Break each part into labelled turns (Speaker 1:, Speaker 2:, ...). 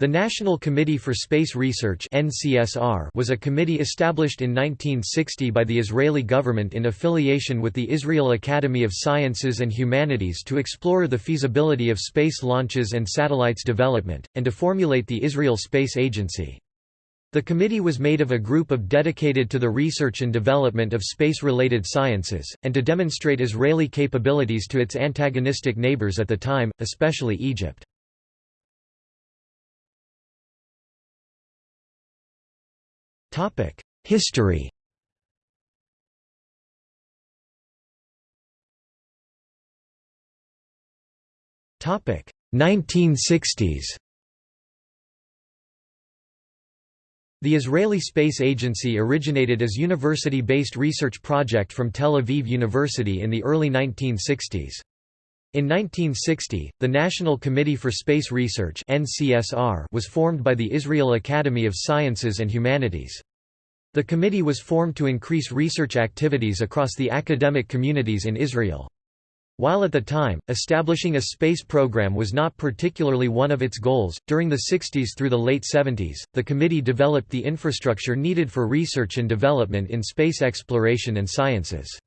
Speaker 1: The National Committee for Space Research was a committee established in 1960 by the Israeli government in affiliation with the Israel Academy of Sciences and Humanities to explore the feasibility of space launches and satellites development, and to formulate the Israel Space Agency. The committee was made of a group of dedicated to the research and development of space-related sciences, and to demonstrate Israeli capabilities to its antagonistic neighbors at the time, especially Egypt. History Topic 1960s The Israeli Space Agency originated as university-based research project from Tel Aviv University in the early 1960s. In 1960, the National Committee for Space Research was formed by the Israel Academy of Sciences and Humanities. The committee was formed to increase research activities across the academic communities in Israel. While at the time, establishing a space program was not particularly one of its goals, during the 60s through the late 70s, the committee developed the infrastructure needed for research and development in space exploration and sciences.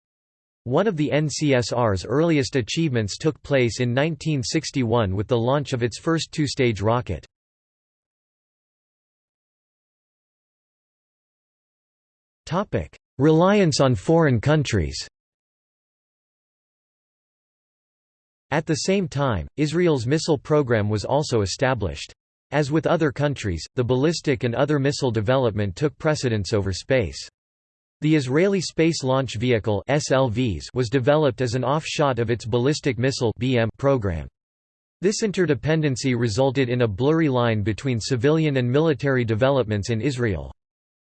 Speaker 1: One of the NCSR's earliest achievements took place in 1961 with the launch of its first two-stage rocket. Reliance on foreign countries At the same time, Israel's missile program was also established. As with other countries, the ballistic and other missile development took precedence over space. The Israeli Space Launch Vehicle (SLVs) was developed as an offshot of its ballistic missile (BM) program. This interdependency resulted in a blurry line between civilian and military developments in Israel.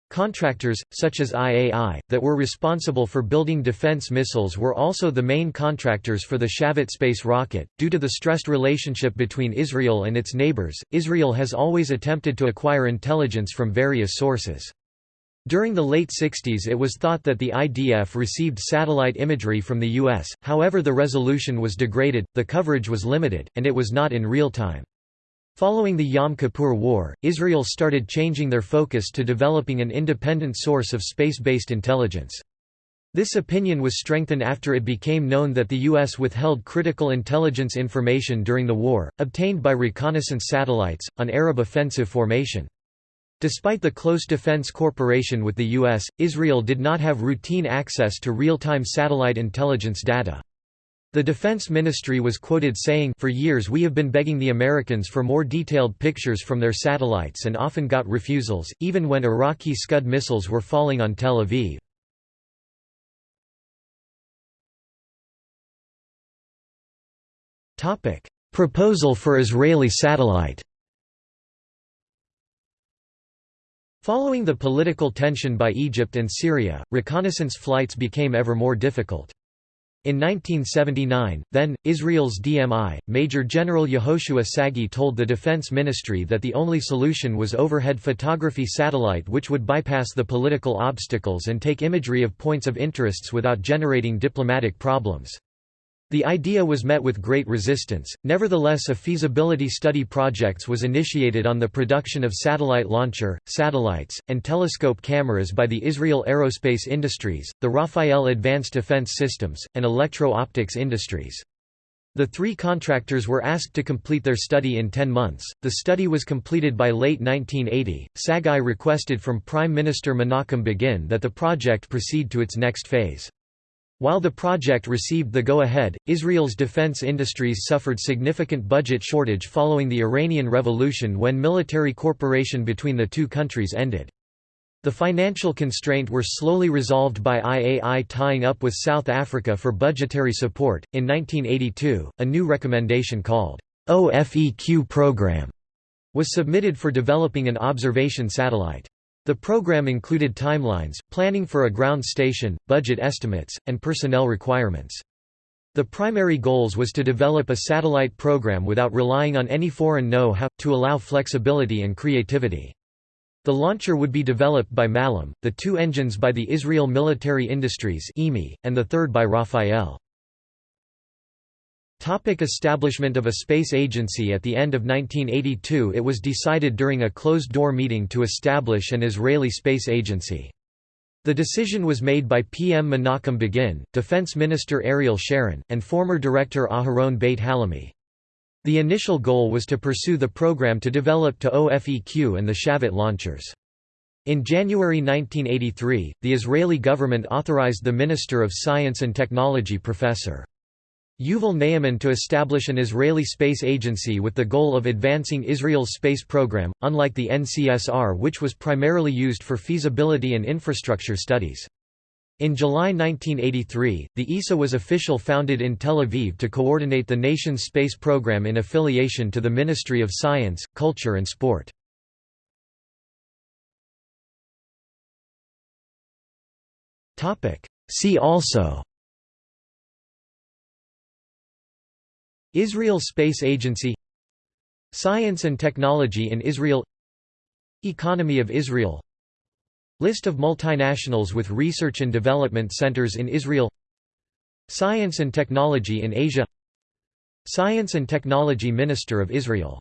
Speaker 1: Contractors, such as IAI, that were responsible for building defense missiles were also the main contractors for the Shavit space rocket. Due to the stressed relationship between Israel and its neighbors, Israel has always attempted to acquire intelligence from various sources. During the late 60s it was thought that the IDF received satellite imagery from the U.S., however the resolution was degraded, the coverage was limited, and it was not in real time. Following the Yom Kippur War, Israel started changing their focus to developing an independent source of space-based intelligence. This opinion was strengthened after it became known that the U.S. withheld critical intelligence information during the war, obtained by reconnaissance satellites, on Arab offensive formation. Despite the close defense cooperation with the U.S., Israel did not have routine access to real-time satellite intelligence data. The Defense Ministry was quoted saying For years we have been begging the Americans for more detailed pictures from their satellites and often got refusals, even when Iraqi Scud missiles were falling on Tel Aviv. Proposal for Israeli satellite Following the political tension by Egypt and Syria, reconnaissance flights became ever more difficult. In 1979, then, Israel's DMI, Major General Yehoshua Sagi told the Defense Ministry that the only solution was overhead photography satellite which would bypass the political obstacles and take imagery of points of interests without generating diplomatic problems. The idea was met with great resistance, nevertheless a feasibility study projects was initiated on the production of satellite launcher, satellites, and telescope cameras by the Israel Aerospace Industries, the Rafael Advanced Defense Systems, and Electro-Optics Industries. The three contractors were asked to complete their study in 10 months. The study was completed by late 1980. Sagi requested from Prime Minister Menachem Begin that the project proceed to its next phase. While the project received the go-ahead, Israel's defense industries suffered significant budget shortage following the Iranian Revolution when military cooperation between the two countries ended. The financial constraint were slowly resolved by IAI tying up with South Africa for budgetary support. In 1982, a new recommendation called OFEQ program was submitted for developing an observation satellite. The program included timelines, planning for a ground station, budget estimates, and personnel requirements. The primary goals was to develop a satellite program without relying on any foreign know-how, to allow flexibility and creativity. The launcher would be developed by Malam, the two engines by the Israel Military Industries and the third by Rafael. Topic establishment of a space agency At the end of 1982 it was decided during a closed-door meeting to establish an Israeli space agency. The decision was made by PM Menachem Begin, Defense Minister Ariel Sharon, and former Director Aharon Beit Hallahmi. The initial goal was to pursue the program to develop to OFEQ and the Shavit launchers. In January 1983, the Israeli government authorized the Minister of Science and Technology Professor. Yuval Ne'eman to establish an Israeli space agency with the goal of advancing Israel's space program, unlike the NCSR which was primarily used for feasibility and infrastructure studies. In July 1983, the ESA was official founded in Tel Aviv to coordinate the nation's space program in affiliation to the Ministry of Science, Culture and Sport. See also Israel Space Agency Science and technology in Israel Economy of Israel List of multinationals with research and development centers in Israel Science and technology in Asia Science and Technology Minister of Israel